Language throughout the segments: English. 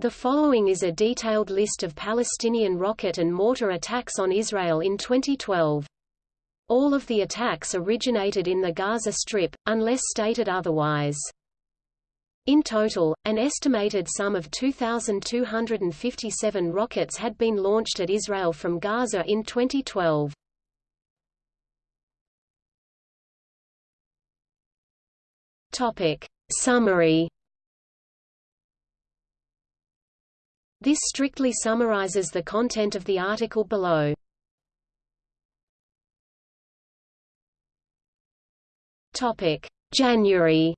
The following is a detailed list of Palestinian rocket and mortar attacks on Israel in 2012. All of the attacks originated in the Gaza Strip, unless stated otherwise. In total, an estimated sum of 2,257 rockets had been launched at Israel from Gaza in 2012. Topic. Summary This strictly summarizes the content of the article below. January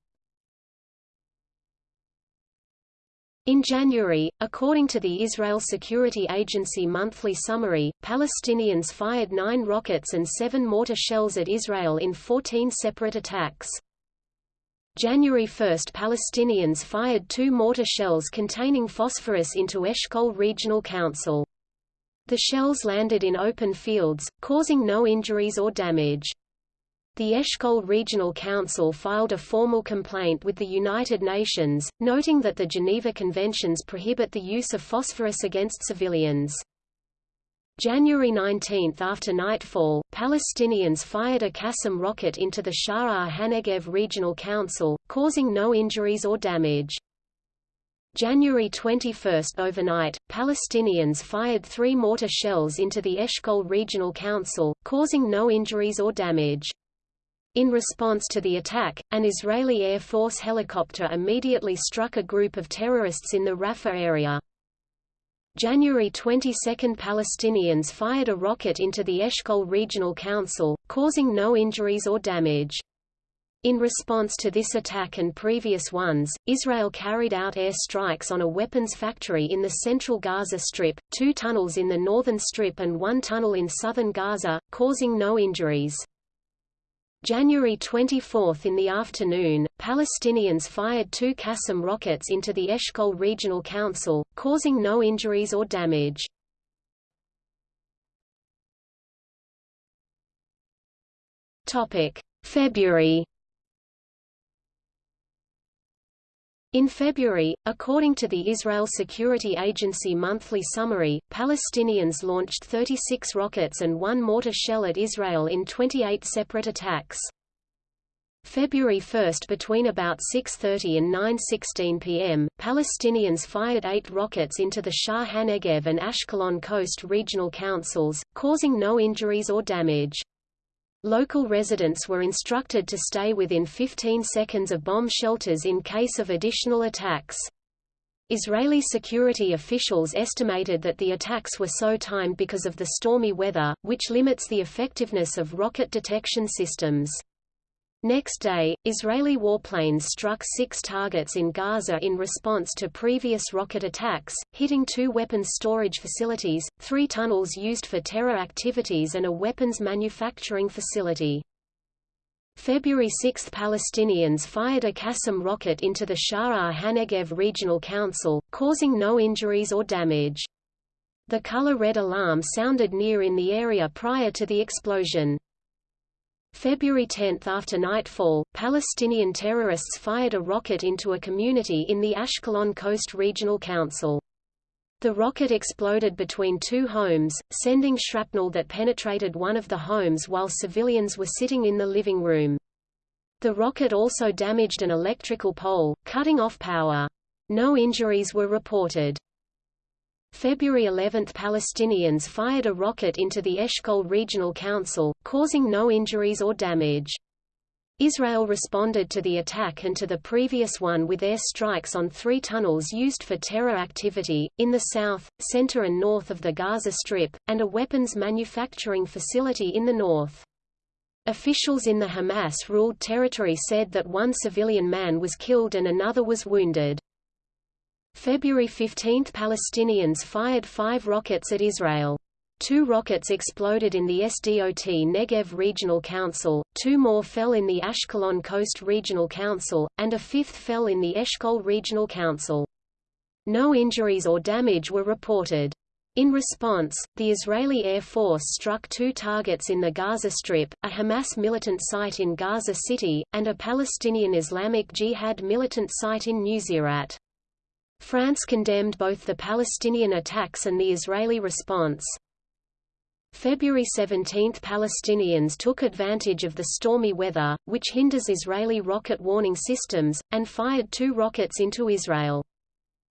In January, according to the Israel Security Agency monthly summary, Palestinians fired nine rockets and seven mortar shells at Israel in 14 separate attacks. January 1 Palestinians fired two mortar shells containing phosphorus into Eshkol Regional Council. The shells landed in open fields, causing no injuries or damage. The Eshkol Regional Council filed a formal complaint with the United Nations, noting that the Geneva Conventions prohibit the use of phosphorus against civilians. January 19 after nightfall, Palestinians fired a Qassam rocket into the Sha'ar HaNegev Regional Council, causing no injuries or damage. January 21 overnight, Palestinians fired three mortar shells into the Eshkol Regional Council, causing no injuries or damage. In response to the attack, an Israeli Air Force helicopter immediately struck a group of terrorists in the Rafah area. January 22 Palestinians fired a rocket into the Eshkol Regional Council, causing no injuries or damage. In response to this attack and previous ones, Israel carried out air strikes on a weapons factory in the central Gaza Strip, two tunnels in the northern strip and one tunnel in southern Gaza, causing no injuries. January 24 in the afternoon, Palestinians fired two Qassam rockets into the Eshkol Regional Council, causing no injuries or damage. February In February, according to the Israel Security Agency monthly summary, Palestinians launched 36 rockets and one mortar shell at Israel in 28 separate attacks. February 1 between about 6.30 and 9.16 pm, Palestinians fired eight rockets into the Sha'ar HaNegev and Ashkelon Coast regional councils, causing no injuries or damage. Local residents were instructed to stay within 15 seconds of bomb shelters in case of additional attacks. Israeli security officials estimated that the attacks were so timed because of the stormy weather, which limits the effectiveness of rocket detection systems. Next day, Israeli warplanes struck six targets in Gaza in response to previous rocket attacks, hitting two weapons storage facilities, three tunnels used for terror activities and a weapons manufacturing facility. February 6 Palestinians fired a Qassam rocket into the Sha'ar HaNegev Regional Council, causing no injuries or damage. The color red alarm sounded near in the area prior to the explosion. February 10 after nightfall, Palestinian terrorists fired a rocket into a community in the Ashkelon Coast Regional Council. The rocket exploded between two homes, sending shrapnel that penetrated one of the homes while civilians were sitting in the living room. The rocket also damaged an electrical pole, cutting off power. No injuries were reported. February 11 Palestinians fired a rocket into the Eshkol Regional Council, causing no injuries or damage. Israel responded to the attack and to the previous one with air strikes on three tunnels used for terror activity, in the south, center and north of the Gaza Strip, and a weapons manufacturing facility in the north. Officials in the Hamas-ruled territory said that one civilian man was killed and another was wounded. February 15 Palestinians fired five rockets at Israel. Two rockets exploded in the Sdot Negev Regional Council, two more fell in the Ashkelon Coast Regional Council, and a fifth fell in the Eshkol Regional Council. No injuries or damage were reported. In response, the Israeli Air Force struck two targets in the Gaza Strip, a Hamas militant site in Gaza City, and a Palestinian Islamic Jihad militant site in Nuseirat. France condemned both the Palestinian attacks and the Israeli response. February 17 – Palestinians took advantage of the stormy weather, which hinders Israeli rocket warning systems, and fired two rockets into Israel.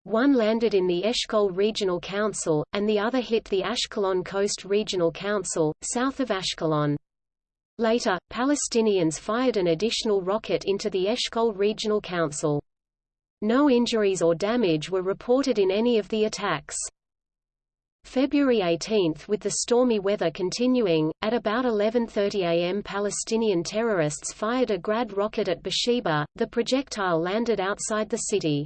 One landed in the Eshkol Regional Council, and the other hit the Ashkelon Coast Regional Council, south of Ashkelon. Later, Palestinians fired an additional rocket into the Eshkol Regional Council. No injuries or damage were reported in any of the attacks. February 18 With the stormy weather continuing, at about 11.30 am Palestinian terrorists fired a Grad rocket at Beersheba, the projectile landed outside the city.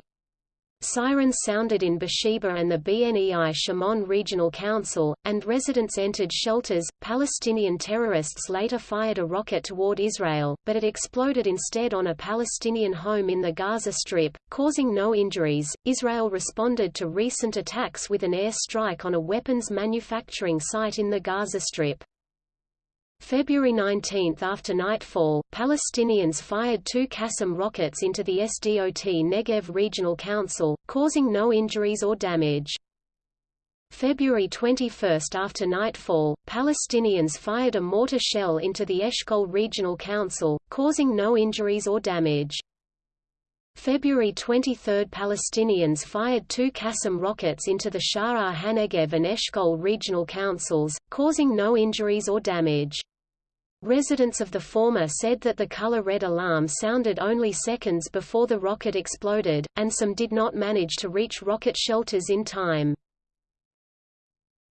Sirens sounded in Beersheba and the Bnei Shimon Regional Council, and residents entered shelters. Palestinian terrorists later fired a rocket toward Israel, but it exploded instead on a Palestinian home in the Gaza Strip, causing no injuries. Israel responded to recent attacks with an air strike on a weapons manufacturing site in the Gaza Strip. February 19 after nightfall, Palestinians fired two Qassam rockets into the SDOT Negev Regional Council, causing no injuries or damage. February 21 after nightfall, Palestinians fired a mortar shell into the Eshkol Regional Council, causing no injuries or damage. February 23 – Palestinians fired two Qassam rockets into the Sha'ar HaNegev and Eshkol regional councils, causing no injuries or damage. Residents of the former said that the color red alarm sounded only seconds before the rocket exploded, and some did not manage to reach rocket shelters in time.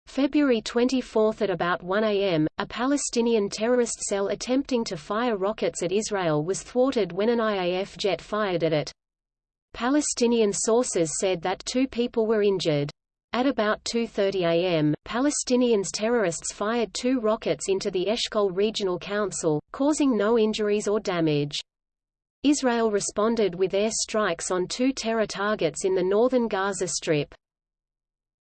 February 24 at about 1 am, a Palestinian terrorist cell attempting to fire rockets at Israel was thwarted when an IAF jet fired at it. Palestinian sources said that two people were injured. At about 2.30 am, Palestinians terrorists fired two rockets into the Eshkol Regional Council, causing no injuries or damage. Israel responded with air strikes on two terror targets in the northern Gaza Strip.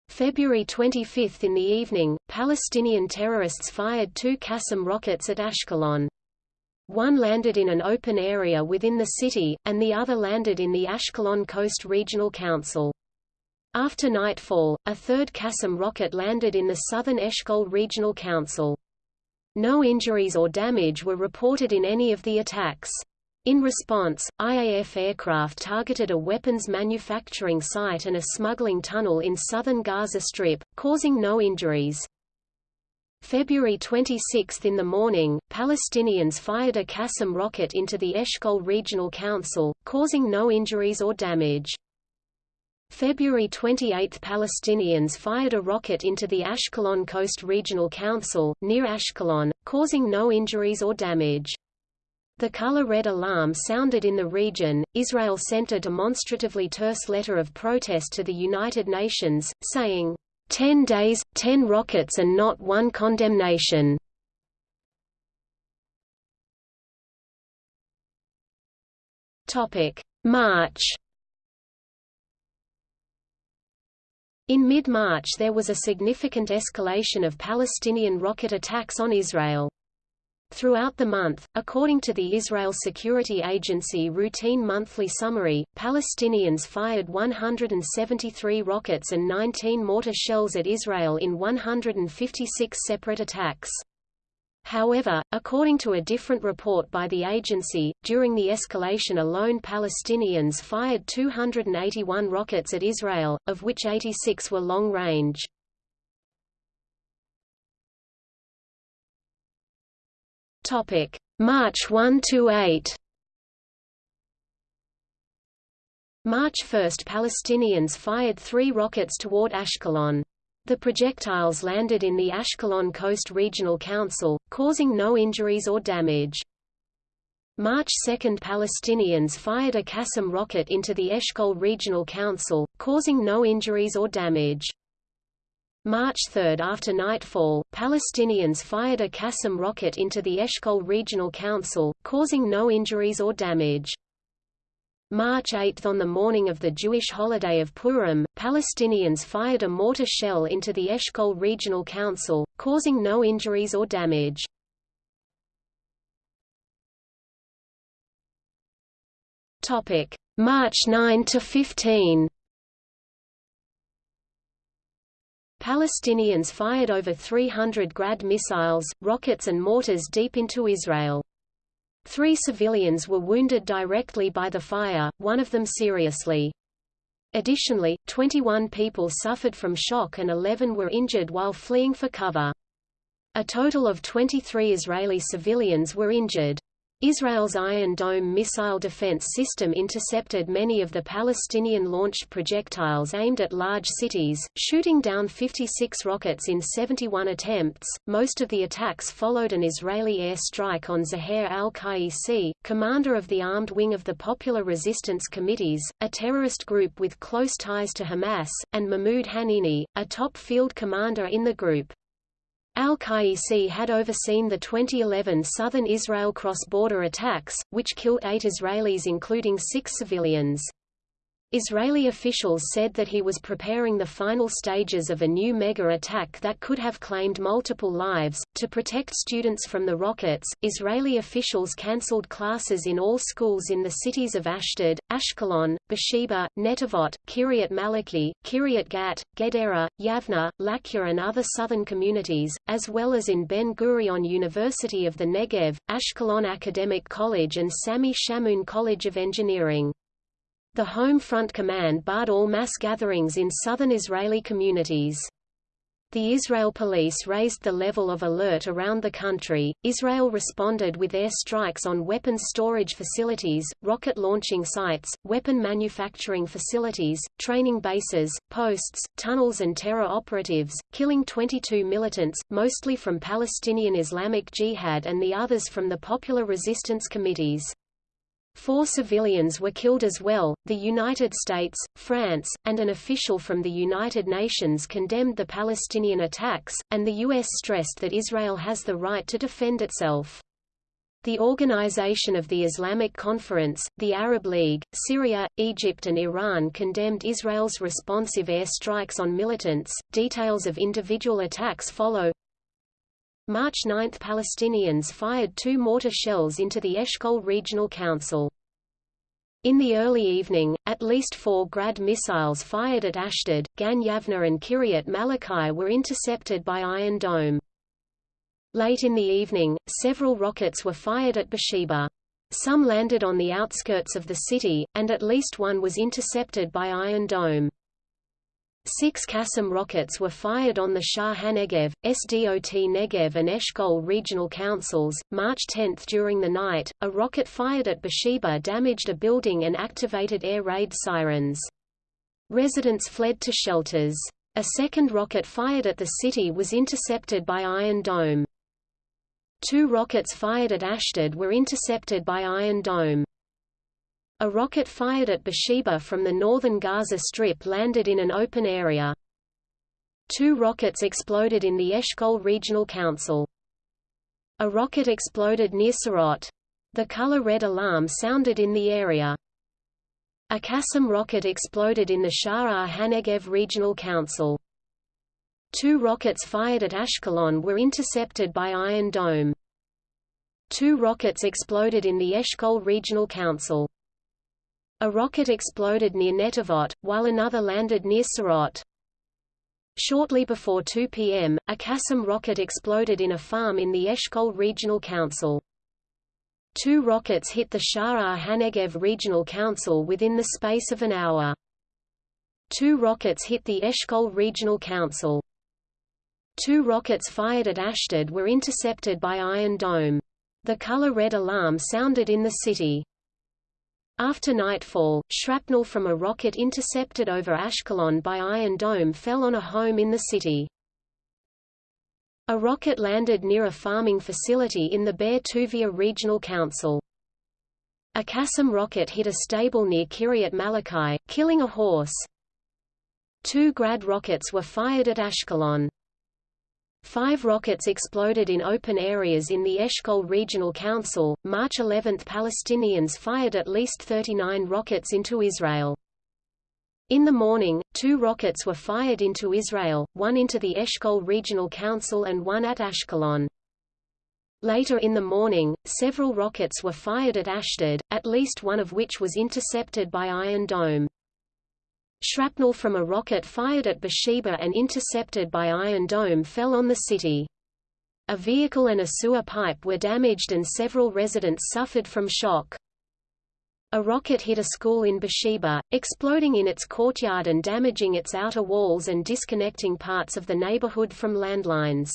February 25 in the evening, Palestinian terrorists fired two Qassam rockets at Ashkelon. One landed in an open area within the city, and the other landed in the Ashkelon Coast Regional Council. After nightfall, a third Qassam rocket landed in the southern Eshkol Regional Council. No injuries or damage were reported in any of the attacks. In response, IAF aircraft targeted a weapons manufacturing site and a smuggling tunnel in southern Gaza Strip, causing no injuries. February 26 in the morning, Palestinians fired a Qassam rocket into the Eshkol Regional Council, causing no injuries or damage. February 28 – Palestinians fired a rocket into the Ashkelon Coast Regional Council, near Ashkelon, causing no injuries or damage. The color red alarm sounded in the region. Israel sent a demonstratively terse letter of protest to the United Nations, saying, Ten days, ten rockets and not one condemnation. March In mid-March there was a significant escalation of Palestinian rocket attacks on Israel. Throughout the month, according to the Israel Security Agency routine monthly summary, Palestinians fired 173 rockets and 19 mortar shells at Israel in 156 separate attacks. However, according to a different report by the agency, during the escalation alone Palestinians fired 281 rockets at Israel, of which 86 were long-range. March 1–8 March 1 – Palestinians fired three rockets toward Ashkelon. The projectiles landed in the Ashkelon Coast Regional Council, causing no injuries or damage. March 2 – Palestinians fired a Qassam rocket into the Eshkol Regional Council, causing no injuries or damage. March 3 – After nightfall, Palestinians fired a Qassam rocket into the Eshkol Regional Council, causing no injuries or damage. March 8 On the morning of the Jewish holiday of Purim, Palestinians fired a mortar shell into the Eshkol Regional Council, causing no injuries or damage. March 9 to 15 Palestinians fired over 300 Grad missiles, rockets and mortars deep into Israel. Three civilians were wounded directly by the fire, one of them seriously. Additionally, 21 people suffered from shock and 11 were injured while fleeing for cover. A total of 23 Israeli civilians were injured. Israel's Iron Dome missile defense system intercepted many of the Palestinian-launched projectiles aimed at large cities, shooting down 56 rockets in 71 attempts. Most of the attacks followed an Israeli air strike on Zaher al-Qaisi, commander of the armed wing of the Popular Resistance Committees, a terrorist group with close ties to Hamas, and Mahmoud Hanini, a top field commander in the group. Al-Qaisi had overseen the 2011 southern Israel cross-border attacks, which killed eight Israelis including six civilians. Israeli officials said that he was preparing the final stages of a new mega-attack that could have claimed multiple lives. To protect students from the rockets, Israeli officials cancelled classes in all schools in the cities of Ashdod, Ashkelon, Beersheba, Netivot, Kiryat Malachi, Kiryat Gat, Gedera, Yavna, Lakia and other southern communities, as well as in Ben-Gurion University of the Negev, Ashkelon Academic College and Sami Shamoun College of Engineering. The Home Front Command barred all mass gatherings in southern Israeli communities. The Israel police raised the level of alert around the country. Israel responded with air strikes on weapons storage facilities, rocket launching sites, weapon manufacturing facilities, training bases, posts, tunnels, and terror operatives, killing 22 militants, mostly from Palestinian Islamic Jihad and the others from the Popular Resistance Committees. Four civilians were killed as well. The United States, France, and an official from the United Nations condemned the Palestinian attacks, and the U.S. stressed that Israel has the right to defend itself. The Organization of the Islamic Conference, the Arab League, Syria, Egypt and Iran condemned Israel's responsive air strikes on militants. Details of individual attacks follow. March 9 – Palestinians fired two mortar shells into the Eshkol Regional Council. In the early evening, at least four Grad missiles fired at Ashdod, Gan Yavna and Kiryat Malachi were intercepted by Iron Dome. Late in the evening, several rockets were fired at Beersheba. Some landed on the outskirts of the city, and at least one was intercepted by Iron Dome. Six Qassam rockets were fired on the Sha'ar HaNegev, SDOT Negev and Eshkol regional councils. March 10 during the night, a rocket fired at Beersheba damaged a building and activated air raid sirens. Residents fled to shelters. A second rocket fired at the city was intercepted by Iron Dome. Two rockets fired at Ashdod were intercepted by Iron Dome. A rocket fired at Beersheba from the northern Gaza Strip landed in an open area. Two rockets exploded in the Eshkol Regional Council. A rocket exploded near Sarot. The color red alarm sounded in the area. A Qassam rocket exploded in the Sha'ar HaNegev Regional Council. Two rockets fired at Ashkelon were intercepted by Iron Dome. Two rockets exploded in the Eshkol Regional Council. A rocket exploded near Netivot, while another landed near Sderot. Shortly before 2 p.m., a Qassam rocket exploded in a farm in the Eshkol Regional Council. Two rockets hit the Sha'ar HaNegev Regional Council within the space of an hour. Two rockets hit the Eshkol Regional Council. Two rockets fired at Ashdod were intercepted by Iron Dome. The color red alarm sounded in the city. After nightfall, shrapnel from a rocket intercepted over Ashkelon by Iron Dome fell on a home in the city. A rocket landed near a farming facility in the Be'er Tuvia Regional Council. A Qassam rocket hit a stable near Kiryat Malachi, killing a horse. Two Grad rockets were fired at Ashkelon. Five rockets exploded in open areas in the Eshkol Regional Council. March 11 Palestinians fired at least 39 rockets into Israel. In the morning, two rockets were fired into Israel, one into the Eshkol Regional Council and one at Ashkelon. Later in the morning, several rockets were fired at Ashdod, at least one of which was intercepted by Iron Dome. Shrapnel from a rocket fired at Beersheba and intercepted by Iron Dome fell on the city. A vehicle and a sewer pipe were damaged and several residents suffered from shock. A rocket hit a school in Beersheba, exploding in its courtyard and damaging its outer walls and disconnecting parts of the neighborhood from landlines.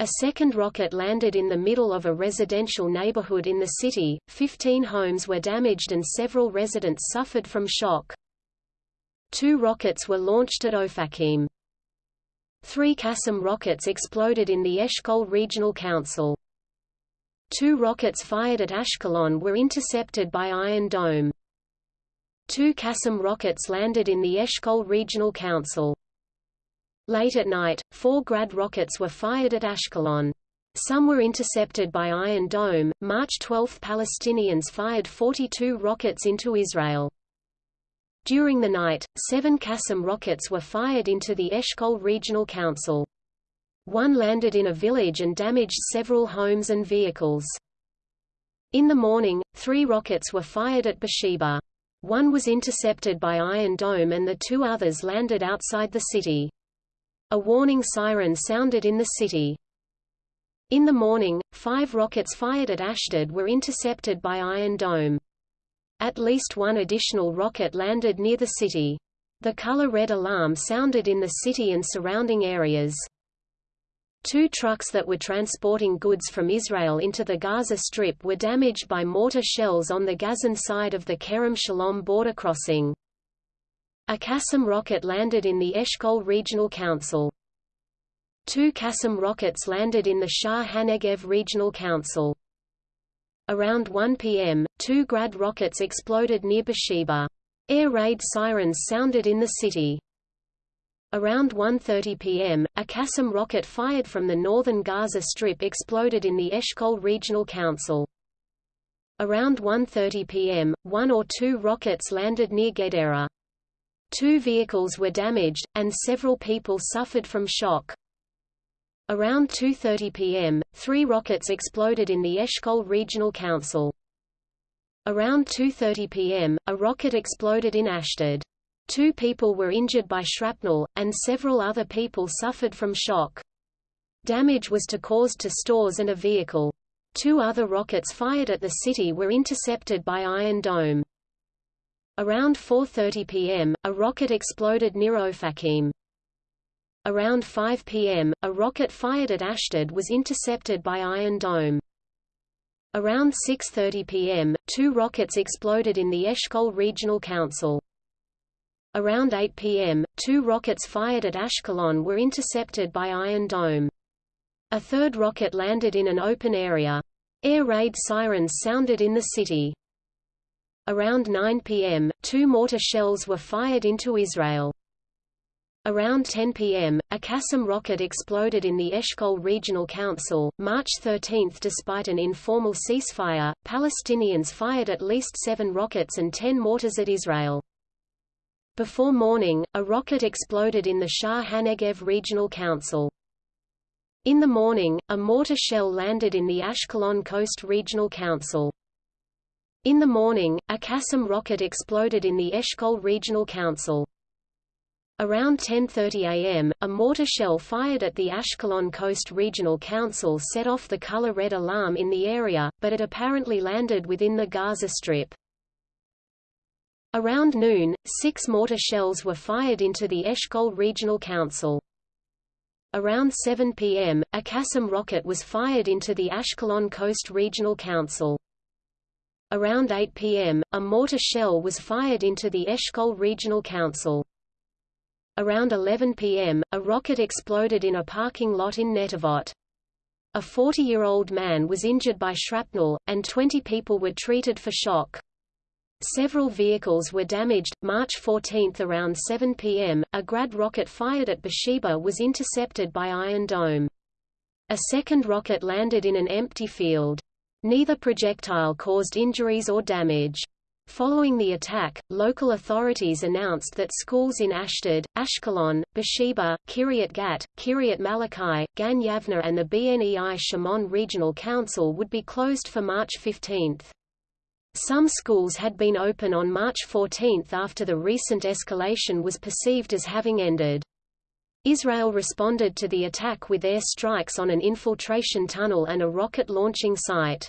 A second rocket landed in the middle of a residential neighborhood in the city, 15 homes were damaged and several residents suffered from shock. Two rockets were launched at Ofakim. Three Qassam rockets exploded in the Eshkol Regional Council. Two rockets fired at Ashkelon were intercepted by Iron Dome. Two Qassam rockets landed in the Eshkol Regional Council. Late at night, four Grad rockets were fired at Ashkelon. Some were intercepted by Iron Dome. March 12 Palestinians fired 42 rockets into Israel. During the night, seven Qassam rockets were fired into the Eshkol Regional Council. One landed in a village and damaged several homes and vehicles. In the morning, three rockets were fired at Beersheba. One was intercepted by Iron Dome and the two others landed outside the city. A warning siren sounded in the city. In the morning, five rockets fired at Ashdod were intercepted by Iron Dome. At least one additional rocket landed near the city. The color red alarm sounded in the city and surrounding areas. Two trucks that were transporting goods from Israel into the Gaza Strip were damaged by mortar shells on the Gazan side of the Kerem Shalom border crossing. A Qassam rocket landed in the Eshkol Regional Council. Two Qassam rockets landed in the Sha'ar HaNegev Regional Council. Around 1 p.m., two Grad rockets exploded near Beersheba. Air raid sirens sounded in the city. Around 1.30 p.m., a Qassam rocket fired from the northern Gaza Strip exploded in the Eshkol Regional Council. Around 1.30 p.m., one or two rockets landed near Gedera. Two vehicles were damaged, and several people suffered from shock. Around 2.30 p.m., three rockets exploded in the Eshkol Regional Council. Around 2.30 p.m., a rocket exploded in Ashdod. Two people were injured by shrapnel, and several other people suffered from shock. Damage was to caused to stores and a vehicle. Two other rockets fired at the city were intercepted by Iron Dome. Around 4.30 p.m., a rocket exploded near Ofakim. Around 5 p.m., a rocket fired at Ashdod was intercepted by Iron Dome. Around 6.30 p.m., two rockets exploded in the Eshkol Regional Council. Around 8 p.m., two rockets fired at Ashkelon were intercepted by Iron Dome. A third rocket landed in an open area. Air raid sirens sounded in the city. Around 9 p.m., two mortar shells were fired into Israel. Around 10 p.m., a Qassam rocket exploded in the Eshkol Regional Council. March 13 Despite an informal ceasefire, Palestinians fired at least seven rockets and ten mortars at Israel. Before morning, a rocket exploded in the Sha'ar HaNegev Regional Council. In the morning, a mortar shell landed in the Ashkelon Coast Regional Council. In the morning, a Qassam rocket exploded in the Eshkol Regional Council. Around 10.30 am, a mortar shell fired at the Ashkelon Coast Regional Council set off the color red alarm in the area, but it apparently landed within the Gaza Strip. Around noon, six mortar shells were fired into the Eshkol Regional Council. Around 7 p.m., a Qassam rocket was fired into the Ashkelon Coast Regional Council. Around 8 p.m., a mortar shell was fired into the Eshkol Regional Council. Around 11 p.m., a rocket exploded in a parking lot in Netivot. A 40-year-old man was injured by shrapnel, and 20 people were treated for shock. Several vehicles were damaged. March 14 around 7 p.m., a Grad rocket fired at Beersheba was intercepted by Iron Dome. A second rocket landed in an empty field. Neither projectile caused injuries or damage. Following the attack, local authorities announced that schools in Ashdod, Ashkelon, Beersheba, Kiryat Gat, Kiryat Malachi, Gan Yavna and the Bnei Shimon Regional Council would be closed for March 15. Some schools had been open on March 14 after the recent escalation was perceived as having ended. Israel responded to the attack with air strikes on an infiltration tunnel and a rocket launching site.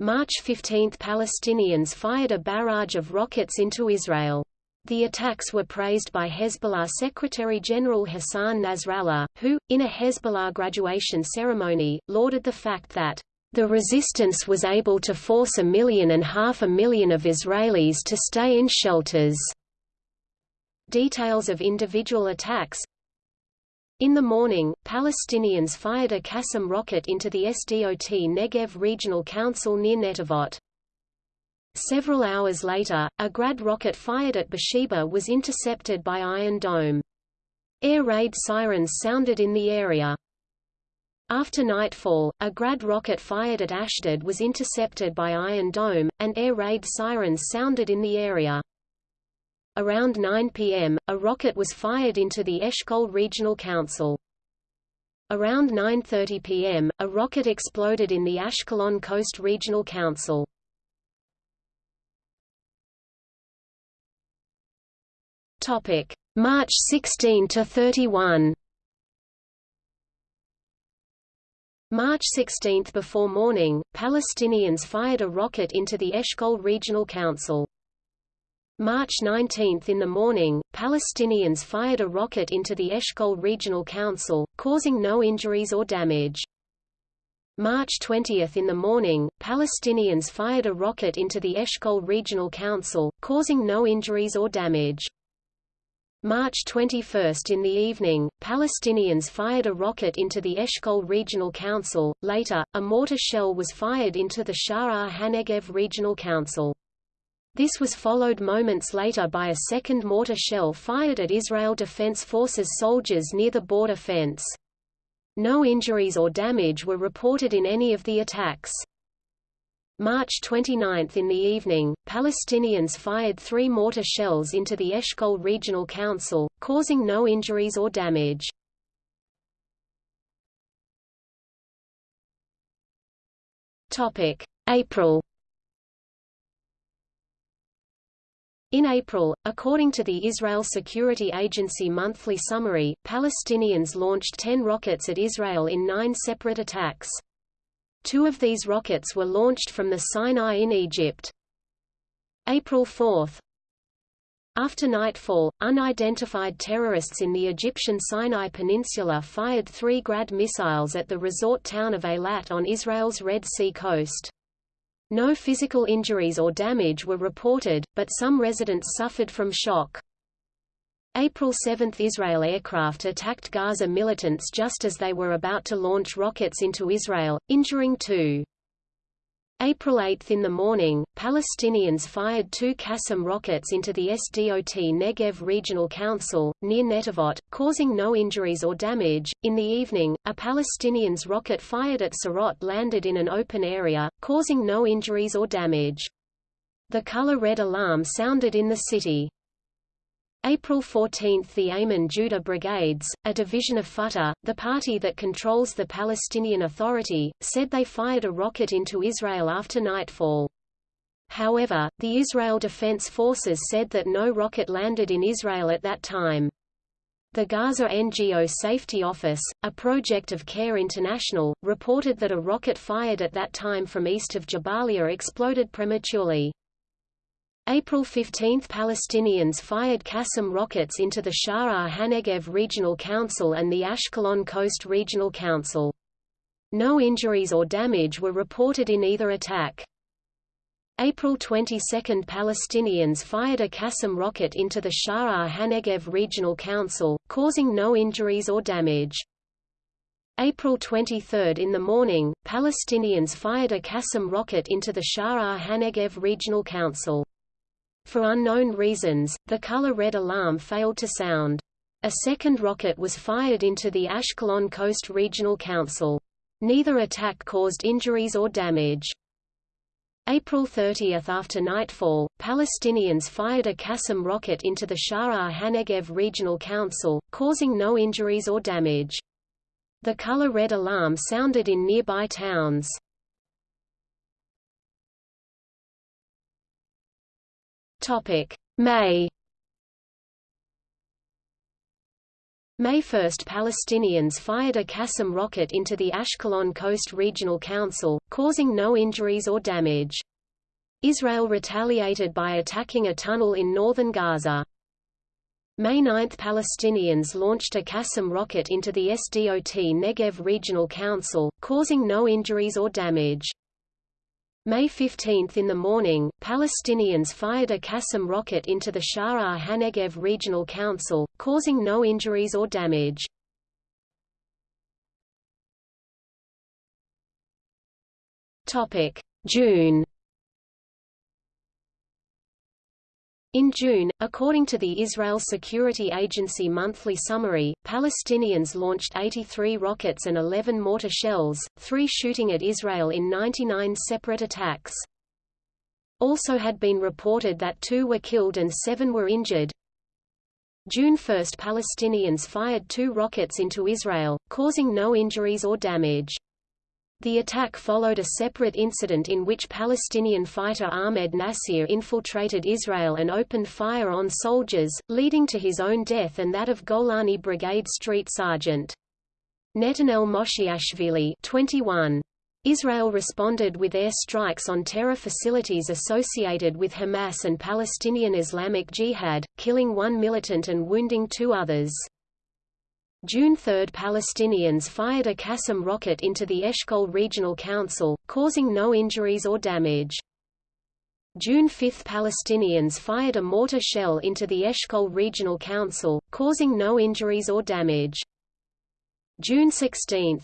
March 15 – Palestinians fired a barrage of rockets into Israel. The attacks were praised by Hezbollah Secretary-General Hassan Nasrallah, who, in a Hezbollah graduation ceremony, lauded the fact that the resistance was able to force a million and half a million of Israelis to stay in shelters. Details of individual attacks In the morning, Palestinians fired a Qassam rocket into the SDOT Negev Regional Council near Netivot. Several hours later, a Grad rocket fired at Beersheba was intercepted by Iron Dome. Air raid sirens sounded in the area. After nightfall, a Grad rocket fired at Ashdod was intercepted by Iron Dome, and air raid sirens sounded in the area. Around 9 p.m., a rocket was fired into the Eshkol Regional Council. Around 9.30 p.m., a rocket exploded in the Ashkelon Coast Regional Council. March 16 to 31. March 16 before morning, Palestinians fired a rocket into the Eshkol Regional Council. March 19 in the morning, Palestinians fired a rocket into the Eshkol Regional Council, causing no injuries or damage. March 20 in the morning, Palestinians fired a rocket into the Eshkol Regional Council, causing no injuries or damage. March 21 in the evening, Palestinians fired a rocket into the Eshkol Regional Council. Later, a mortar shell was fired into the Sha'ar HaNegev Regional Council. This was followed moments later by a second mortar shell fired at Israel Defense Forces soldiers near the border fence. No injuries or damage were reported in any of the attacks. March 29 in the evening, Palestinians fired three mortar shells into the Eshkol Regional Council, causing no injuries or damage. April In April, according to the Israel Security Agency monthly summary, Palestinians launched 10 rockets at Israel in nine separate attacks. Two of these rockets were launched from the Sinai in Egypt. April 4 After nightfall, unidentified terrorists in the Egyptian Sinai Peninsula fired three Grad missiles at the resort town of Eilat on Israel's Red Sea coast. No physical injuries or damage were reported, but some residents suffered from shock. April 7 – Israel aircraft attacked Gaza militants just as they were about to launch rockets into Israel, injuring two. April 8 in the morning, Palestinians fired two Qassam rockets into the SDOT Negev Regional Council, near Netivot, causing no injuries or damage. In the evening, a Palestinians rocket fired at Sderot landed in an open area, causing no injuries or damage. The color red alarm sounded in the city. April 14 – The Ayman Judah Brigades, a division of Fatah, the party that controls the Palestinian Authority, said they fired a rocket into Israel after nightfall. However, the Israel Defense Forces said that no rocket landed in Israel at that time. The Gaza NGO Safety Office, a project of CARE International, reported that a rocket fired at that time from east of Jabalia exploded prematurely. April 15 – Palestinians fired Qassam rockets into the Sha'ar HaNegev Regional Council and the Ashkelon Coast Regional Council. No injuries or damage were reported in either attack. April 22 – Palestinians fired a Qassam rocket into the Sha'ar HaNegev Regional Council, causing no injuries or damage. April 23 – In the morning, Palestinians fired a Qassam rocket into the Sha'ar HaNegev Regional Council. For unknown reasons, the color red alarm failed to sound. A second rocket was fired into the Ashkelon Coast Regional Council. Neither attack caused injuries or damage. April 30 after nightfall, Palestinians fired a Qassam rocket into the Sha'ar HaNegev Regional Council, causing no injuries or damage. The color red alarm sounded in nearby towns. Topic: May May 1 Palestinians fired a Qassam rocket into the Ashkelon Coast Regional Council, causing no injuries or damage. Israel retaliated by attacking a tunnel in northern Gaza. May 9 Palestinians launched a Qassam rocket into the SDOT Negev Regional Council, causing no injuries or damage. May 15 in the morning, Palestinians fired a Qassam rocket into the Sha'ar HaNegev Regional Council, causing no injuries or damage. June In June, according to the Israel Security Agency monthly summary, Palestinians launched 83 rockets and 11 mortar shells, three shooting at Israel in 99 separate attacks. Also had been reported that two were killed and seven were injured. June 1 Palestinians fired two rockets into Israel, causing no injuries or damage. The attack followed a separate incident in which Palestinian fighter Ahmed Nasir infiltrated Israel and opened fire on soldiers, leading to his own death and that of Golani Brigade Street Sergeant. Netanel Moshiashvili 21. Israel responded with air strikes on terror facilities associated with Hamas and Palestinian Islamic Jihad, killing one militant and wounding two others. June 3 Palestinians fired a Qassam rocket into the Eshkol Regional Council, causing no injuries or damage. June 5 Palestinians fired a mortar shell into the Eshkol Regional Council, causing no injuries or damage. June 16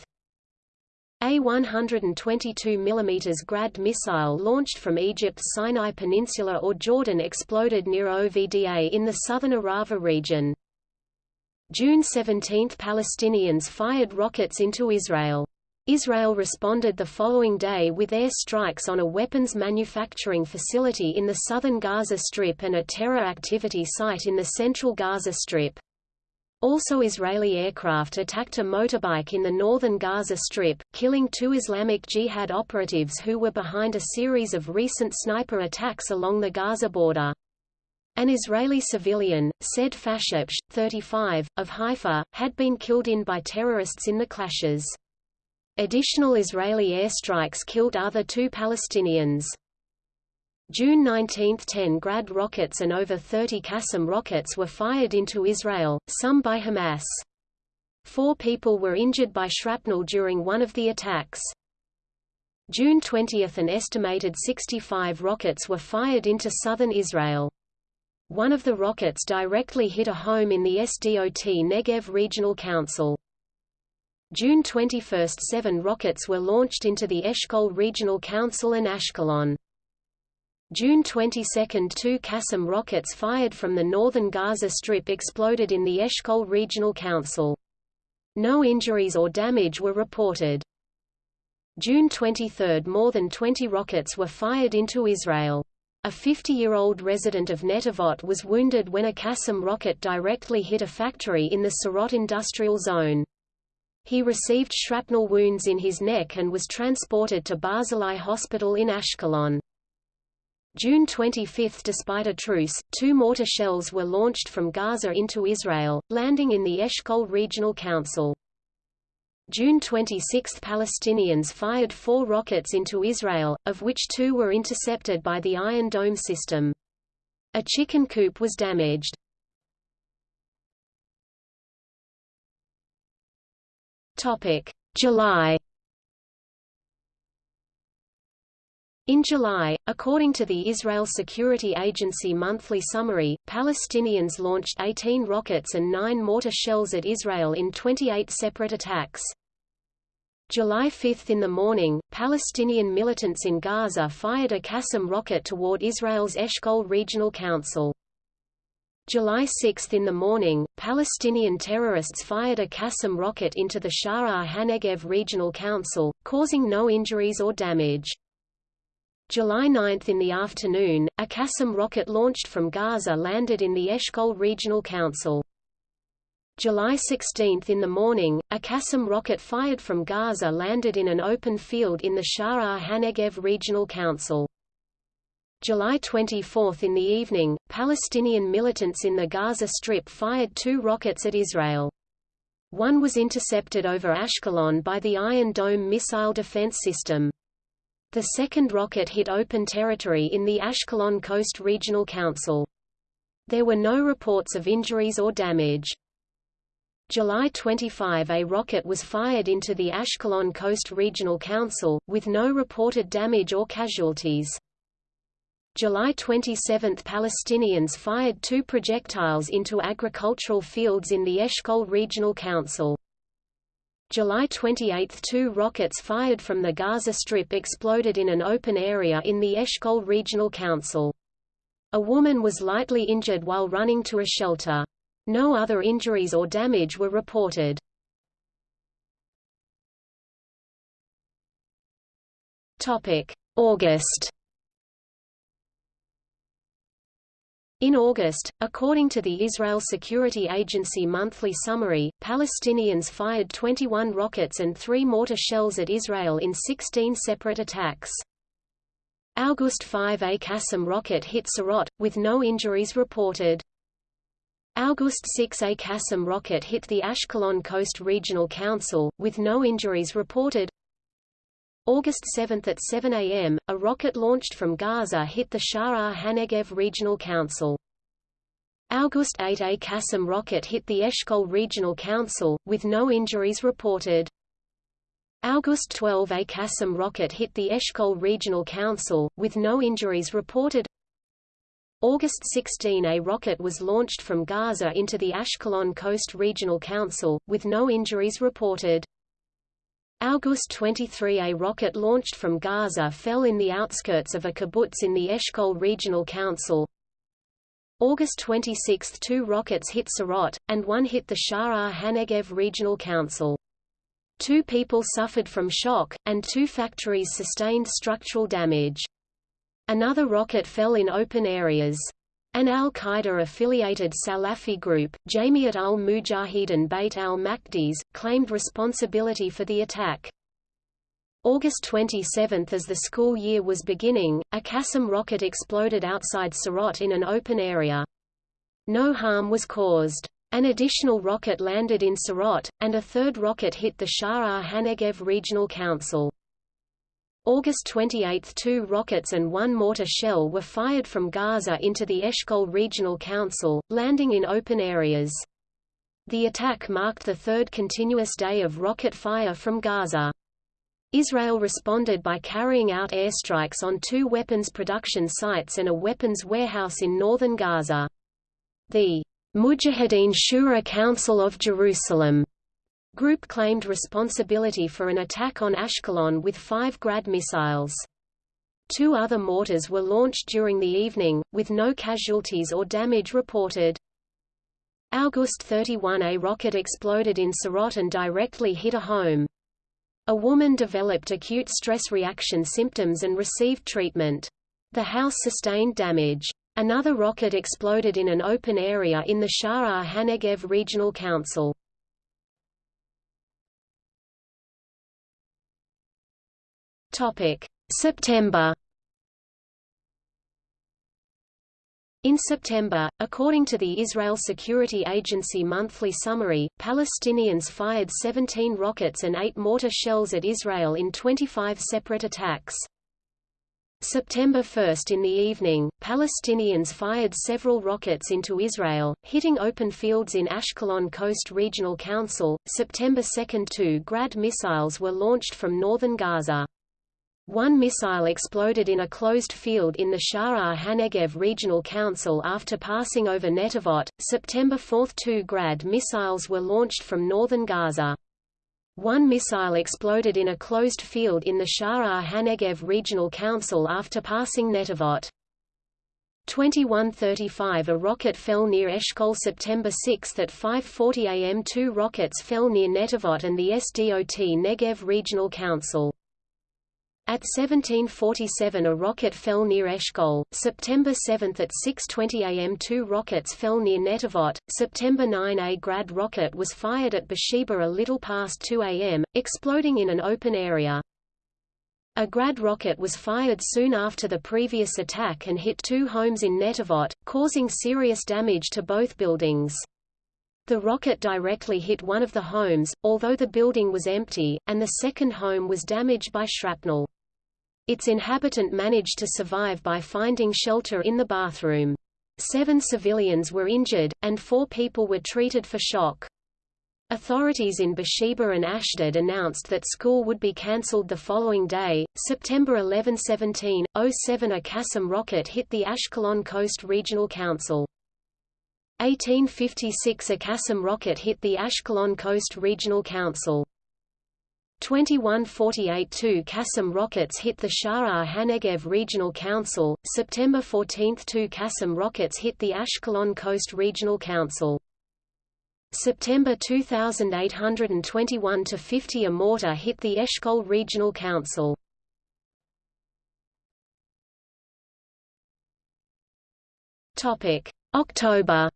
a 122 mm Grad missile launched from Egypt's Sinai Peninsula or Jordan exploded near OVDA in the southern Arava region. June 17 – Palestinians fired rockets into Israel. Israel responded the following day with air strikes on a weapons manufacturing facility in the southern Gaza Strip and a terror activity site in the central Gaza Strip. Also Israeli aircraft attacked a motorbike in the northern Gaza Strip, killing two Islamic Jihad operatives who were behind a series of recent sniper attacks along the Gaza border. An Israeli civilian, said Fashafshe, 35, of Haifa, had been killed in by terrorists in the clashes. Additional Israeli airstrikes killed other two Palestinians. June 19 – 10 Grad rockets and over 30 Qassam rockets were fired into Israel, some by Hamas. Four people were injured by shrapnel during one of the attacks. June 20 – An estimated 65 rockets were fired into southern Israel. One of the rockets directly hit a home in the SDOT Negev Regional Council. June 21 – Seven rockets were launched into the Eshkol Regional Council and Ashkelon. June 22 – Two Qassam rockets fired from the northern Gaza Strip exploded in the Eshkol Regional Council. No injuries or damage were reported. June 23 – More than 20 rockets were fired into Israel. A 50-year-old resident of Netivot was wounded when a Qassam rocket directly hit a factory in the Sderot industrial zone. He received shrapnel wounds in his neck and was transported to Barzilai Hospital in Ashkelon. June 25 Despite a truce, two mortar shells were launched from Gaza into Israel, landing in the Eshkol Regional Council. June 26 Palestinians fired four rockets into Israel, of which two were intercepted by the Iron Dome system. A chicken coop was damaged. July In July, according to the Israel Security Agency monthly summary, Palestinians launched 18 rockets and 9 mortar shells at Israel in 28 separate attacks. July 5 in the morning, Palestinian militants in Gaza fired a Qassam rocket toward Israel's Eshkol Regional Council. July 6 in the morning, Palestinian terrorists fired a Qassam rocket into the Sha'ar HaNegev Regional Council, causing no injuries or damage. July 9 in the afternoon, a Qassam rocket launched from Gaza landed in the Eshkol Regional Council. July 16 in the morning, a Qassam rocket fired from Gaza landed in an open field in the Sha'ar HaNegev Regional Council. July 24 in the evening, Palestinian militants in the Gaza Strip fired two rockets at Israel. One was intercepted over Ashkelon by the Iron Dome missile defense system. The second rocket hit open territory in the Ashkelon Coast Regional Council. There were no reports of injuries or damage. July 25 a rocket was fired into the Ashkelon Coast Regional Council, with no reported damage or casualties. July 27 Palestinians fired two projectiles into agricultural fields in the Eshkol Regional Council. July 28 two rockets fired from the Gaza Strip exploded in an open area in the Eshkol Regional Council. A woman was lightly injured while running to a shelter. No other injuries or damage were reported. August In August, according to the Israel Security Agency monthly summary, Palestinians fired 21 rockets and three mortar shells at Israel in 16 separate attacks. August 5 A Qassam rocket hit Sderot, with no injuries reported. August 6 A Qassam rocket hit the Ashkelon Coast Regional Council, with no injuries reported. August 7 at 7 a.m., a rocket launched from Gaza hit the Sha'ar HaNegev Regional Council. August 8 A Qassam rocket hit the Eshkol Regional Council, with no injuries reported. August 12 A Qassam rocket hit the Eshkol Regional Council, with no injuries reported. August 16 A rocket was launched from Gaza into the Ashkelon Coast Regional Council, with no injuries reported. August 23 A rocket launched from Gaza fell in the outskirts of a kibbutz in the Eshkol Regional Council. August 26 two rockets hit Sderot, and one hit the Sha'ar HaNegev Regional Council. Two people suffered from shock, and two factories sustained structural damage. Another rocket fell in open areas. An al-Qaeda-affiliated Salafi group, Jamiat al-Mujahideen Beit al-Maqdis, claimed responsibility for the attack. August 27 As the school year was beginning, a Qassam rocket exploded outside Sderot in an open area. No harm was caused. An additional rocket landed in Sderot, and a third rocket hit the Sha'ar HaNegev Regional Council. August 28 two rockets and one mortar shell were fired from Gaza into the Eshkol Regional Council, landing in open areas. The attack marked the third continuous day of rocket fire from Gaza. Israel responded by carrying out airstrikes on two weapons production sites and a weapons warehouse in northern Gaza. The Mujahideen Shura Council of Jerusalem Group claimed responsibility for an attack on Ashkelon with five Grad missiles. Two other mortars were launched during the evening, with no casualties or damage reported. August 31 A rocket exploded in Sderot and directly hit a home. A woman developed acute stress reaction symptoms and received treatment. The house sustained damage. Another rocket exploded in an open area in the Sha'ar HaNegev Regional Council. September. In September, according to the Israel Security Agency monthly summary, Palestinians fired 17 rockets and 8 mortar shells at Israel in 25 separate attacks. September 1 in the evening, Palestinians fired several rockets into Israel, hitting open fields in Ashkelon Coast Regional Council. September 2 two Grad missiles were launched from northern Gaza. One missile exploded in a closed field in the Sha'ar HaNegev Regional Council after passing over Netivot. September 4 two Grad missiles were launched from northern Gaza. One missile exploded in a closed field in the Sha'ar HaNegev Regional Council after passing Netivot. 2135 A rocket fell near Eshkol September 6 at 5.40 am Two rockets fell near Netivot and the SDOT Negev Regional Council. At 1747 a rocket fell near Eshkol, September 7 at 6.20 am two rockets fell near Netivot, September 9 a Grad rocket was fired at Beersheba a little past 2 am, exploding in an open area. A Grad rocket was fired soon after the previous attack and hit two homes in Netivot, causing serious damage to both buildings. The rocket directly hit one of the homes, although the building was empty, and the second home was damaged by shrapnel. Its inhabitant managed to survive by finding shelter in the bathroom. Seven civilians were injured, and four people were treated for shock. Authorities in Beersheba and Ashdod announced that school would be cancelled the following day, September 11 17, 07 A Qassam rocket hit the Ashkelon Coast Regional Council. 1856 A Qassam rocket hit the Ashkelon Coast Regional Council. 2148 Two Qassam rockets hit the Sha'ar HaNegev Regional Council, September 14 Two Qassam rockets hit the Ashkelon Coast Regional Council. September 2821 to 50 a mortar hit the Eshkol Regional Council. Topic: October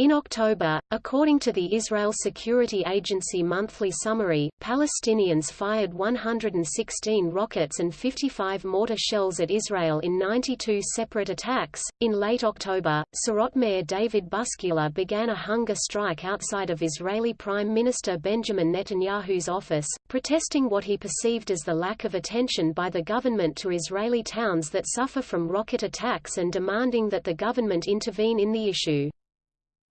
In October, according to the Israel Security Agency monthly summary, Palestinians fired 116 rockets and 55 mortar shells at Israel in 92 separate attacks. In late October, Sderot Mayor David Buskila began a hunger strike outside of Israeli Prime Minister Benjamin Netanyahu's office, protesting what he perceived as the lack of attention by the government to Israeli towns that suffer from rocket attacks and demanding that the government intervene in the issue.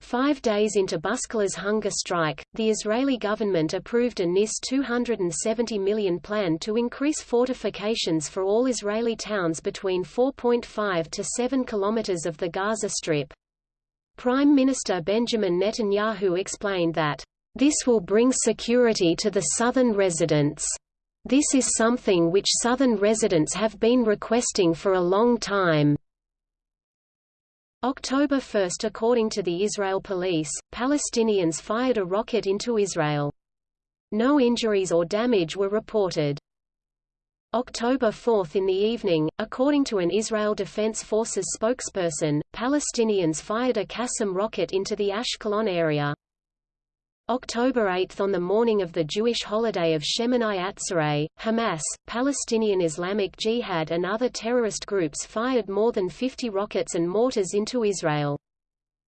Five days into Buskila's hunger strike, the Israeli government approved a NIS 270 million plan to increase fortifications for all Israeli towns between 4.5 to 7 kilometers of the Gaza Strip. Prime Minister Benjamin Netanyahu explained that, "...this will bring security to the southern residents. This is something which southern residents have been requesting for a long time." October 1 According to the Israel police, Palestinians fired a rocket into Israel. No injuries or damage were reported. October 4 In the evening, according to an Israel Defense Forces spokesperson, Palestinians fired a Qassam rocket into the Ashkelon area. October 8 On the morning of the Jewish holiday of Shemini Atzeret, Hamas, Palestinian Islamic Jihad and other terrorist groups fired more than 50 rockets and mortars into Israel.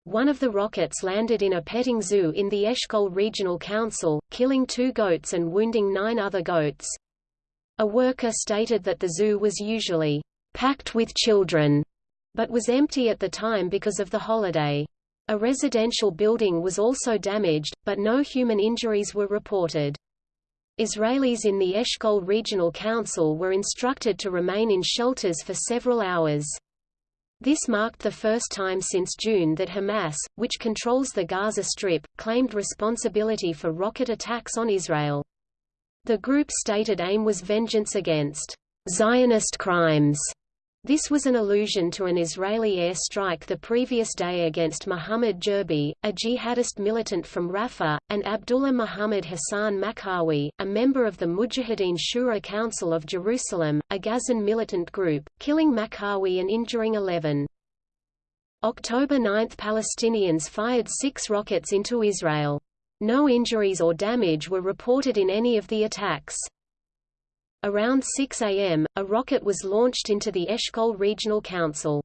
One of the rockets landed in a petting zoo in the Eshkol Regional Council, killing two goats and wounding nine other goats. A worker stated that the zoo was usually packed with children, but was empty at the time because of the holiday. A residential building was also damaged, but no human injuries were reported. Israelis in the Eshkol Regional Council were instructed to remain in shelters for several hours. This marked the first time since June that Hamas, which controls the Gaza Strip, claimed responsibility for rocket attacks on Israel. The group's stated aim was vengeance against Zionist crimes this was an allusion to an Israeli air strike the previous day against Muhammad Jerbi, a jihadist militant from Rafah, and Abdullah Muhammad Hassan Makhawi, a member of the Mujahideen Shura Council of Jerusalem, a Gazan militant group, killing Makhawi and injuring 11. October 9 Palestinians fired six rockets into Israel. No injuries or damage were reported in any of the attacks. Around 6 am, a rocket was launched into the Eshkol Regional Council.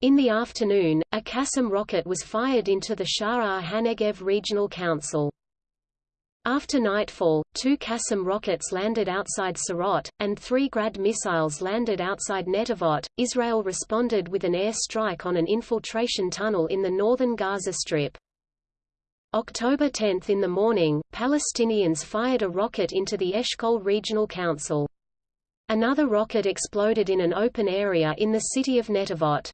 In the afternoon, a Qassam rocket was fired into the Sha'ar HaNegev Regional Council. After nightfall, two Qassam rockets landed outside Sderot, and three Grad missiles landed outside Netivot. Israel responded with an air strike on an infiltration tunnel in the northern Gaza Strip. October 10 in the morning, Palestinians fired a rocket into the Eshkol Regional Council. Another rocket exploded in an open area in the city of Netivot.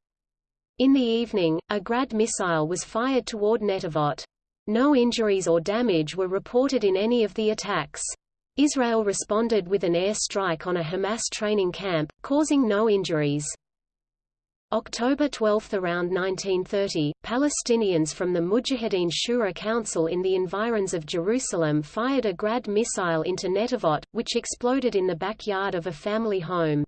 In the evening, a Grad missile was fired toward Netivot. No injuries or damage were reported in any of the attacks. Israel responded with an air strike on a Hamas training camp, causing no injuries. October 12 Around 1930, Palestinians from the Mujahideen Shura Council in the environs of Jerusalem fired a Grad missile into Netivot, which exploded in the backyard of a family home.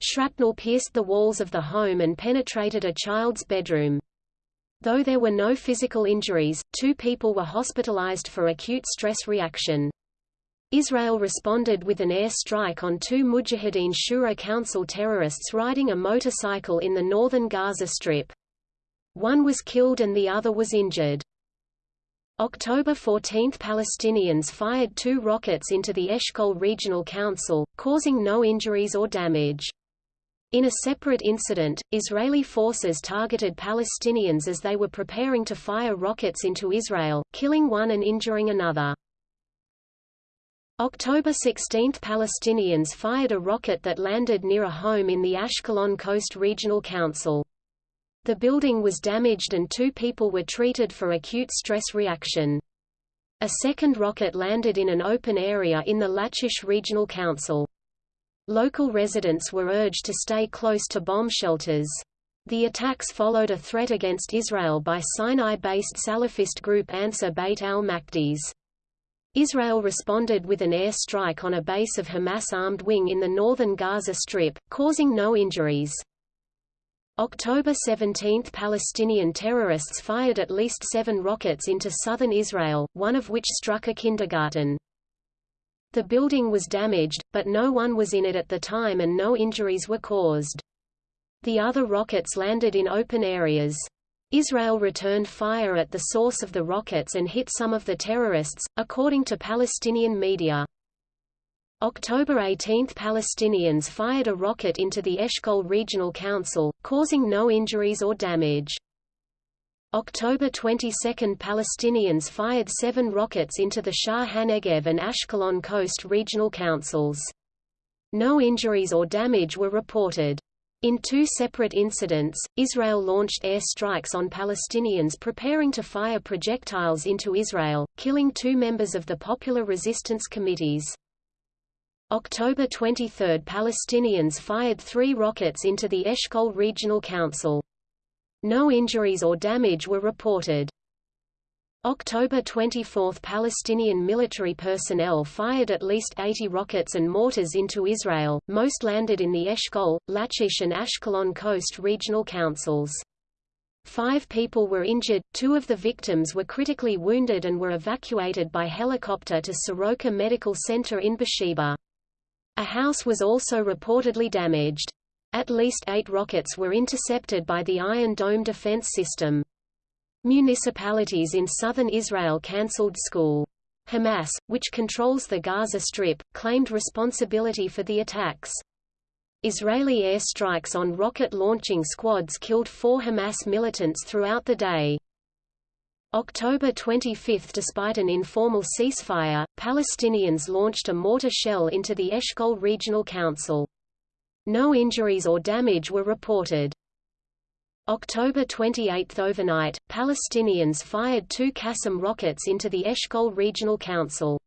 Shrapnel pierced the walls of the home and penetrated a child's bedroom. Though there were no physical injuries, two people were hospitalized for acute stress reaction. Israel responded with an air strike on two Mujahideen Shura Council terrorists riding a motorcycle in the northern Gaza Strip. One was killed and the other was injured. October 14 – Palestinians fired two rockets into the Eshkol Regional Council, causing no injuries or damage. In a separate incident, Israeli forces targeted Palestinians as they were preparing to fire rockets into Israel, killing one and injuring another. October 16 – Palestinians fired a rocket that landed near a home in the Ashkelon Coast Regional Council. The building was damaged and two people were treated for acute stress reaction. A second rocket landed in an open area in the Lachish Regional Council. Local residents were urged to stay close to bomb shelters. The attacks followed a threat against Israel by Sinai-based Salafist group Ansar Beit al-Maqdis. Israel responded with an air strike on a base of Hamas armed wing in the northern Gaza Strip, causing no injuries. October 17 – Palestinian terrorists fired at least seven rockets into southern Israel, one of which struck a kindergarten. The building was damaged, but no one was in it at the time and no injuries were caused. The other rockets landed in open areas. Israel returned fire at the source of the rockets and hit some of the terrorists, according to Palestinian media. October 18 – Palestinians fired a rocket into the Eshkol Regional Council, causing no injuries or damage. October 22 – Palestinians fired seven rockets into the Sha'ar HaNegev and Ashkelon Coast Regional Councils. No injuries or damage were reported. In two separate incidents, Israel launched air strikes on Palestinians preparing to fire projectiles into Israel, killing two members of the Popular Resistance Committees. October 23 – Palestinians fired three rockets into the Eshkol Regional Council. No injuries or damage were reported. October 24 – Palestinian military personnel fired at least 80 rockets and mortars into Israel, most landed in the Eshkol, Lachish and Ashkelon Coast Regional Councils. Five people were injured, two of the victims were critically wounded and were evacuated by helicopter to Soroka Medical Center in Beersheba. A house was also reportedly damaged. At least eight rockets were intercepted by the Iron Dome defense system. Municipalities in southern Israel cancelled school. Hamas, which controls the Gaza Strip, claimed responsibility for the attacks. Israeli airstrikes on rocket launching squads killed four Hamas militants throughout the day. October 25 Despite an informal ceasefire, Palestinians launched a mortar shell into the Eshkol Regional Council. No injuries or damage were reported. October 28 overnight, Palestinians fired two Qassam rockets into the Eshkol Regional Council.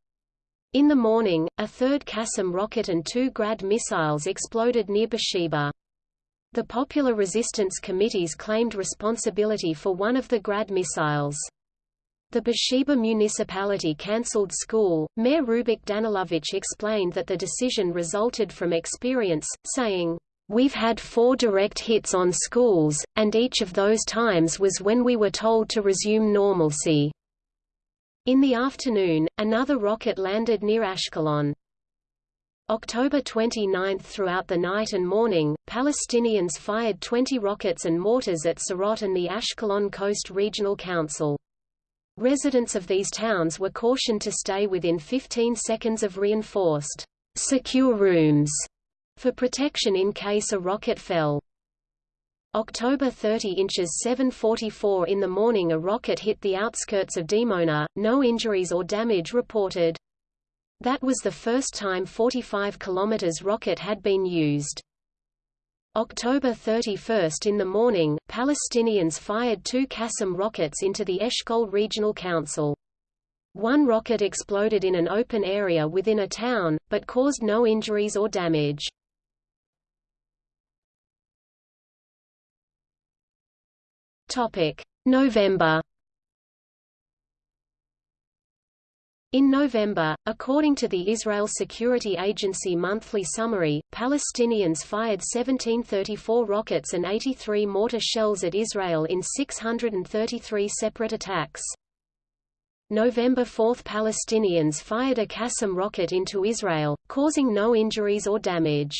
In the morning, a third Qassam rocket and two Grad missiles exploded near Beersheba. The Popular Resistance Committees claimed responsibility for one of the Grad missiles. The Beersheba municipality cancelled school. Mayor Rubik Danilovich explained that the decision resulted from experience, saying, We've had four direct hits on schools, and each of those times was when we were told to resume normalcy. In the afternoon, another rocket landed near Ashkelon. October 29 Throughout the night and morning, Palestinians fired 20 rockets and mortars at Sderot and the Ashkelon Coast Regional Council. Residents of these towns were cautioned to stay within 15 seconds of reinforced, secure rooms for protection in case a rocket fell. October 30 inches 7:44 in the morning a rocket hit the outskirts of Dimona, no injuries or damage reported. That was the first time 45 km rocket had been used. October 31 in the morning, Palestinians fired two Qassam rockets into the Eshkol Regional Council. One rocket exploded in an open area within a town, but caused no injuries or damage. November In November, according to the Israel Security Agency monthly summary, Palestinians fired 1734 rockets and 83 mortar shells at Israel in 633 separate attacks. November 4 Palestinians fired a Qassam rocket into Israel, causing no injuries or damage.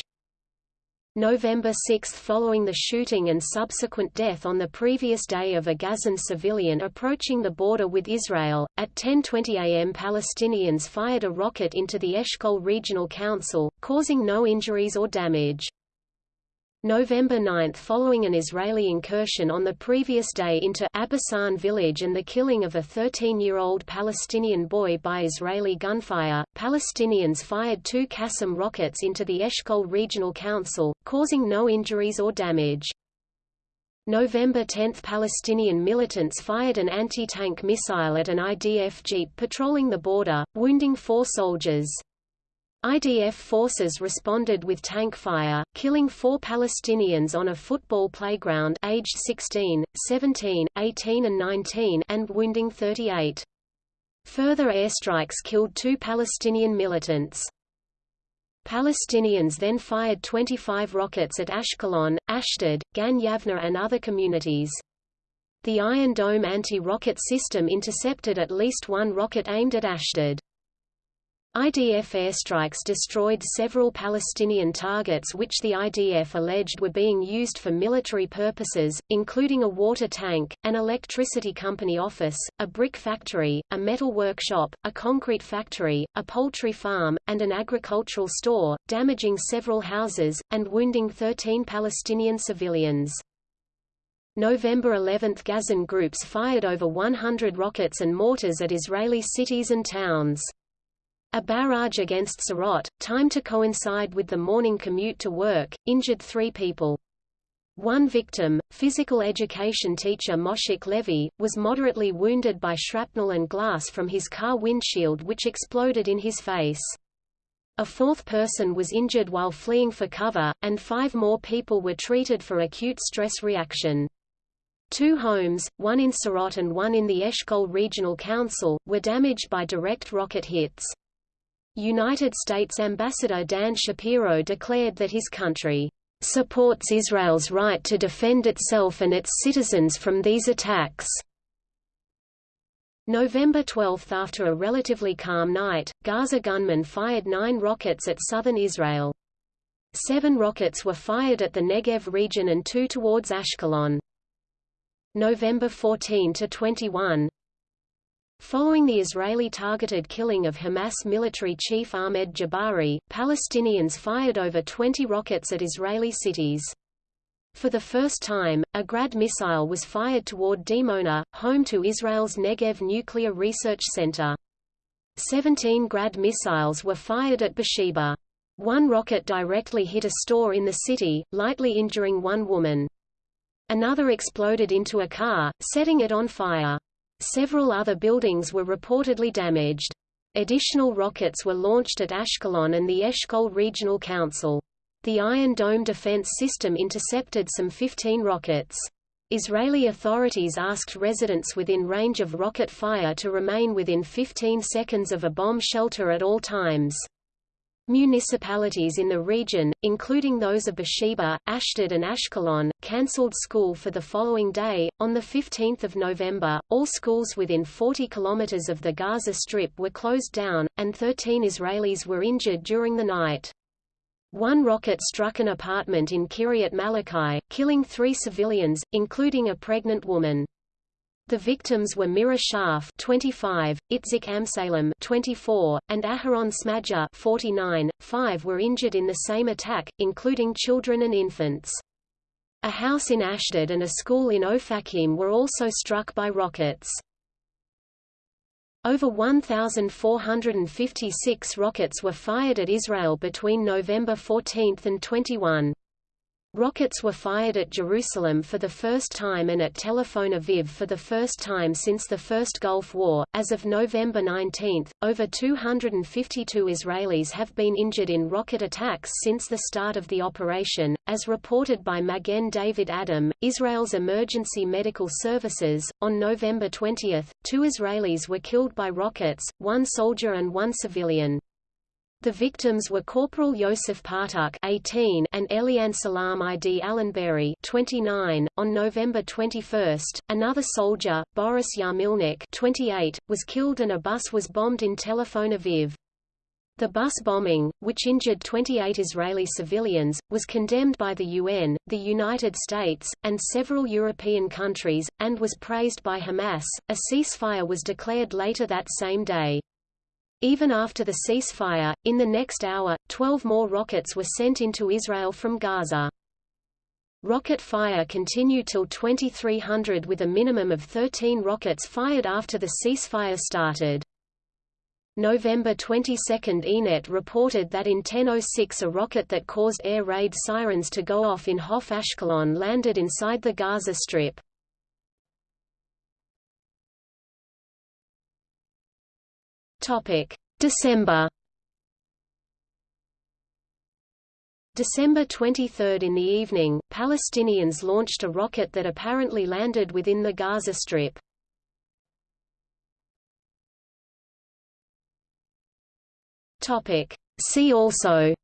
November 6 Following the shooting and subsequent death on the previous day of a Gazan civilian approaching the border with Israel, at 10.20 am Palestinians fired a rocket into the Eshkol Regional Council, causing no injuries or damage. November 9 Following an Israeli incursion on the previous day into Abbasan village and the killing of a 13-year-old Palestinian boy by Israeli gunfire, Palestinians fired two Qassam rockets into the Eshkol Regional Council, causing no injuries or damage. November 10 Palestinian militants fired an anti-tank missile at an IDF jeep patrolling the border, wounding four soldiers. IDF forces responded with tank fire, killing four Palestinians on a football playground aged 16, 17, 18 and 19 and wounding 38. Further airstrikes killed two Palestinian militants. Palestinians then fired 25 rockets at Ashkelon, Ashdod, Gan Yavna and other communities. The Iron Dome anti-rocket system intercepted at least one rocket aimed at Ashdod. IDF airstrikes destroyed several Palestinian targets which the IDF alleged were being used for military purposes, including a water tank, an electricity company office, a brick factory, a metal workshop, a concrete factory, a poultry farm, and an agricultural store, damaging several houses, and wounding 13 Palestinian civilians. November 11 Gazan groups fired over 100 rockets and mortars at Israeli cities and towns. A barrage against Sderot, timed to coincide with the morning commute to work, injured three people. One victim, physical education teacher Moshik Levy, was moderately wounded by shrapnel and glass from his car windshield which exploded in his face. A fourth person was injured while fleeing for cover, and five more people were treated for acute stress reaction. Two homes, one in Sderot and one in the Eshkol Regional Council, were damaged by direct rocket hits. United States Ambassador Dan Shapiro declared that his country supports Israel's right to defend itself and its citizens from these attacks. November 12 After a relatively calm night, Gaza gunmen fired nine rockets at southern Israel. Seven rockets were fired at the Negev region and two towards Ashkelon. November 14–21 Following the Israeli-targeted killing of Hamas military chief Ahmed Jabari, Palestinians fired over 20 rockets at Israeli cities. For the first time, a Grad missile was fired toward Dimona, home to Israel's Negev Nuclear Research Center. 17 Grad missiles were fired at Beersheba. One rocket directly hit a store in the city, lightly injuring one woman. Another exploded into a car, setting it on fire. Several other buildings were reportedly damaged. Additional rockets were launched at Ashkelon and the Eshkol Regional Council. The Iron Dome defense system intercepted some 15 rockets. Israeli authorities asked residents within range of rocket fire to remain within 15 seconds of a bomb shelter at all times. Municipalities in the region, including those of Beersheba, Ashdod and Ashkelon, cancelled school for the following day. On 15 November, all schools within 40 kilometers of the Gaza Strip were closed down, and 13 Israelis were injured during the night. One rocket struck an apartment in Kiryat Malachi, killing three civilians, including a pregnant woman. The victims were Mira Sharf 25, Itzik Amsalem 24, and Aharon Smadja 49. Five were injured in the same attack, including children and infants. A house in Ashdod and a school in Ofakim were also struck by rockets. Over 1,456 rockets were fired at Israel between November 14 and 21. Rockets were fired at Jerusalem for the first time and at Tel Aviv for the first time since the First Gulf War. As of November 19, over 252 Israelis have been injured in rocket attacks since the start of the operation, as reported by Magen David Adom, Israel's emergency medical services. On November 20, two Israelis were killed by rockets, one soldier and one civilian. The victims were Corporal Yosef Partuk 18 and Elian Salam ID Allenberry 29. On November 21, another soldier, Boris Yarmulnik 28, was killed and a bus was bombed in Tel Aviv. The bus bombing, which injured 28 Israeli civilians, was condemned by the UN, the United States, and several European countries, and was praised by Hamas. A ceasefire was declared later that same day. Even after the ceasefire, in the next hour, 12 more rockets were sent into Israel from Gaza. Rocket fire continued till 2300 with a minimum of 13 rockets fired after the ceasefire started. November 22 Ynet reported that in 10.06 a rocket that caused air raid sirens to go off in Hof Ashkelon landed inside the Gaza Strip. December. December 23 in the evening, Palestinians launched a rocket that apparently landed within the Gaza Strip. See also.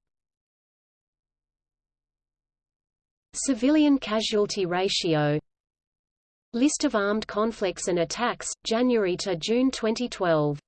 Civilian casualty ratio. List of armed conflicts and attacks, January to June 2012